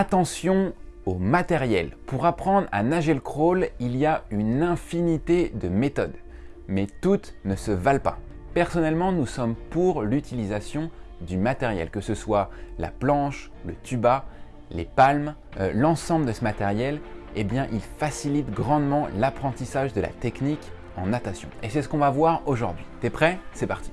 Attention au matériel. Pour apprendre à nager le crawl, il y a une infinité de méthodes, mais toutes ne se valent pas. Personnellement, nous sommes pour l'utilisation du matériel, que ce soit la planche, le tuba, les palmes, euh, l'ensemble de ce matériel, eh bien, il facilite grandement l'apprentissage de la technique en natation. Et c'est ce qu'on va voir aujourd'hui. T'es prêt? C'est parti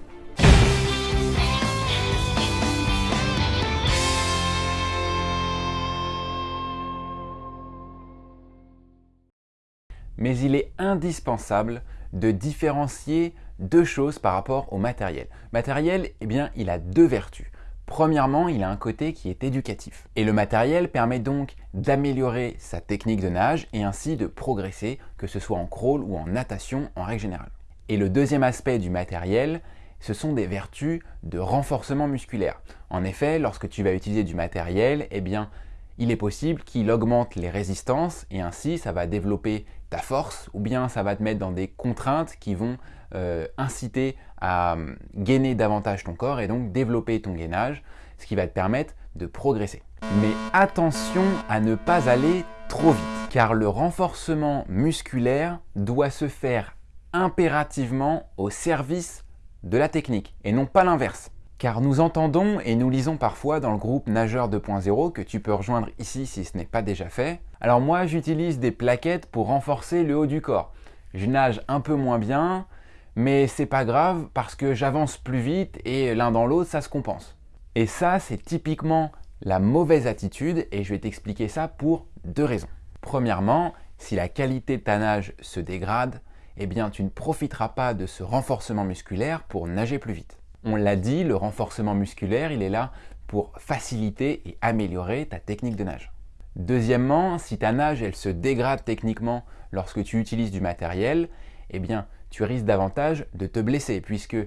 Mais il est indispensable de différencier deux choses par rapport au matériel. Matériel, eh bien, il a deux vertus. Premièrement, il a un côté qui est éducatif. Et le matériel permet donc d'améliorer sa technique de nage et ainsi de progresser, que ce soit en crawl ou en natation en règle générale. Et le deuxième aspect du matériel, ce sont des vertus de renforcement musculaire. En effet, lorsque tu vas utiliser du matériel, eh bien, il est possible qu'il augmente les résistances et ainsi ça va développer force ou bien ça va te mettre dans des contraintes qui vont euh, inciter à euh, gainer davantage ton corps et donc développer ton gainage, ce qui va te permettre de progresser. Mais attention à ne pas aller trop vite, car le renforcement musculaire doit se faire impérativement au service de la technique et non pas l'inverse. Car nous entendons et nous lisons parfois dans le groupe Nageur 2.0 que tu peux rejoindre ici si ce n'est pas déjà fait. Alors moi j'utilise des plaquettes pour renforcer le haut du corps. Je nage un peu moins bien, mais c'est pas grave parce que j'avance plus vite et l'un dans l'autre ça se compense. Et ça c'est typiquement la mauvaise attitude et je vais t'expliquer ça pour deux raisons. Premièrement, si la qualité de ta nage se dégrade, eh bien tu ne profiteras pas de ce renforcement musculaire pour nager plus vite. On l'a dit, le renforcement musculaire, il est là pour faciliter et améliorer ta technique de nage. Deuxièmement, si ta nage elle se dégrade techniquement lorsque tu utilises du matériel, eh bien tu risques davantage de te blesser puisque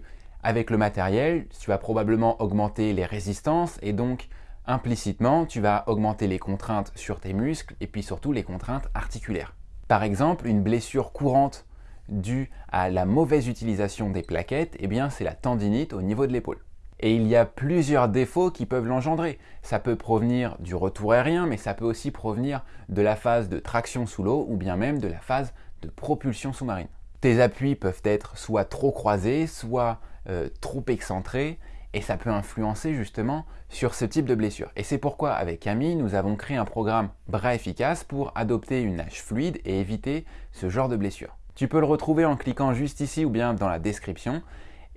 avec le matériel, tu vas probablement augmenter les résistances et donc implicitement, tu vas augmenter les contraintes sur tes muscles et puis surtout les contraintes articulaires. Par exemple, une blessure courante dû à la mauvaise utilisation des plaquettes, eh bien c'est la tendinite au niveau de l'épaule. Et il y a plusieurs défauts qui peuvent l'engendrer. Ça peut provenir du retour aérien, mais ça peut aussi provenir de la phase de traction sous l'eau ou bien même de la phase de propulsion sous-marine. Tes appuis peuvent être soit trop croisés, soit euh, trop excentrés, et ça peut influencer justement sur ce type de blessure. Et c'est pourquoi avec Camille, nous avons créé un programme bras efficace pour adopter une nage fluide et éviter ce genre de blessure. Tu peux le retrouver en cliquant juste ici ou bien dans la description.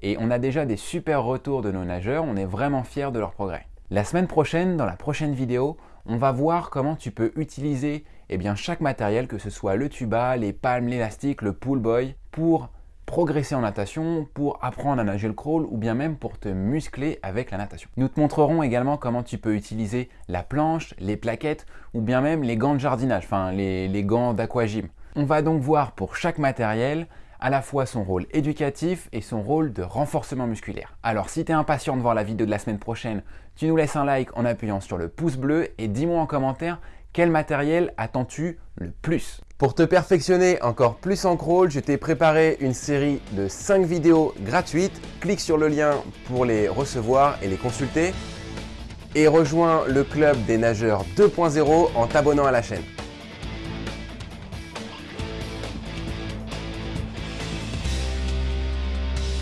Et on a déjà des super retours de nos nageurs, on est vraiment fiers de leur progrès. La semaine prochaine, dans la prochaine vidéo, on va voir comment tu peux utiliser eh bien, chaque matériel, que ce soit le tuba, les palmes, l'élastique, le pull boy, pour progresser en natation, pour apprendre à nager le crawl ou bien même pour te muscler avec la natation. Nous te montrerons également comment tu peux utiliser la planche, les plaquettes ou bien même les gants de jardinage, enfin les, les gants d'aquagym. On va donc voir pour chaque matériel à la fois son rôle éducatif et son rôle de renforcement musculaire. Alors si tu es impatient de voir la vidéo de la semaine prochaine, tu nous laisses un like en appuyant sur le pouce bleu et dis-moi en commentaire quel matériel attends-tu le plus Pour te perfectionner encore plus en crawl, je t'ai préparé une série de 5 vidéos gratuites. Clique sur le lien pour les recevoir et les consulter. Et rejoins le club des nageurs 2.0 en t'abonnant à la chaîne.